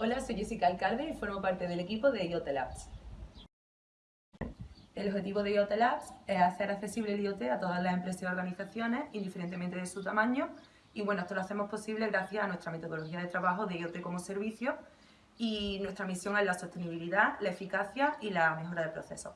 Hola, soy Jessica Alcalde y formo parte del equipo de IoT Labs. El objetivo de IoT Labs es hacer accesible el IoT a todas las empresas y organizaciones, indiferentemente de su tamaño, y bueno, esto lo hacemos posible gracias a nuestra metodología de trabajo de IoT como servicio y nuestra misión es la sostenibilidad, la eficacia y la mejora del proceso.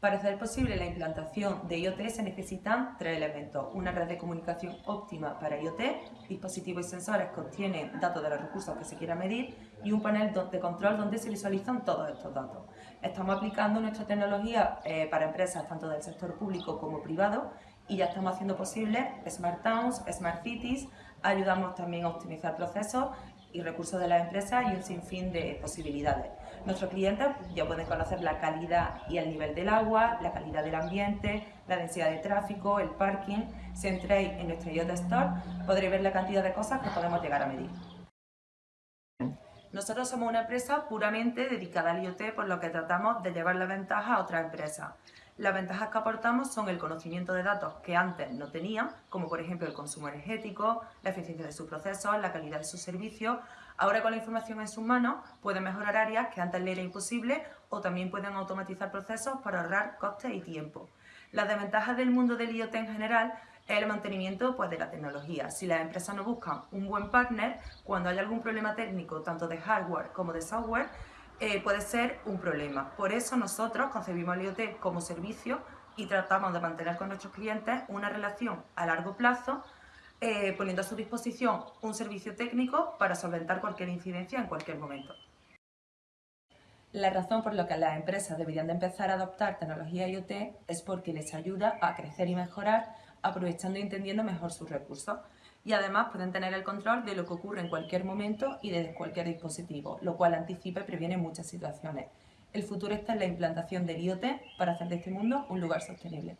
Para hacer posible la implantación de IoT se necesitan tres elementos. Una red de comunicación óptima para IoT, dispositivos y sensores que obtienen datos de los recursos que se quiera medir y un panel de control donde se visualizan todos estos datos. Estamos aplicando nuestra tecnología eh, para empresas tanto del sector público como privado y ya estamos haciendo posible Smart Towns, Smart Cities, ayudamos también a optimizar procesos y recursos de las empresas y un sinfín de posibilidades. Nuestros clientes ya pueden conocer la calidad y el nivel del agua, la calidad del ambiente, la densidad de tráfico, el parking. Si entréis en nuestro IoT Store podréis ver la cantidad de cosas que podemos llegar a medir. Nosotros somos una empresa puramente dedicada al IoT, por lo que tratamos de llevar la ventaja a otras empresas. Las ventajas que aportamos son el conocimiento de datos que antes no tenían, como por ejemplo el consumo energético, la eficiencia de sus procesos, la calidad de sus servicios. Ahora con la información en sus manos pueden mejorar áreas que antes le era imposible o también pueden automatizar procesos para ahorrar costes y tiempo. Las desventajas del mundo del IoT en general es el mantenimiento pues, de la tecnología. Si las empresas no buscan un buen partner, cuando hay algún problema técnico, tanto de hardware como de software, eh, puede ser un problema. Por eso nosotros concebimos el IoT como servicio y tratamos de mantener con nuestros clientes una relación a largo plazo, eh, poniendo a su disposición un servicio técnico para solventar cualquier incidencia en cualquier momento. La razón por la que las empresas deberían de empezar a adoptar tecnología IoT es porque les ayuda a crecer y mejorar aprovechando y entendiendo mejor sus recursos y además pueden tener el control de lo que ocurre en cualquier momento y desde cualquier dispositivo, lo cual anticipa y previene muchas situaciones. El futuro está en la implantación del IoT para hacer de este mundo un lugar sostenible.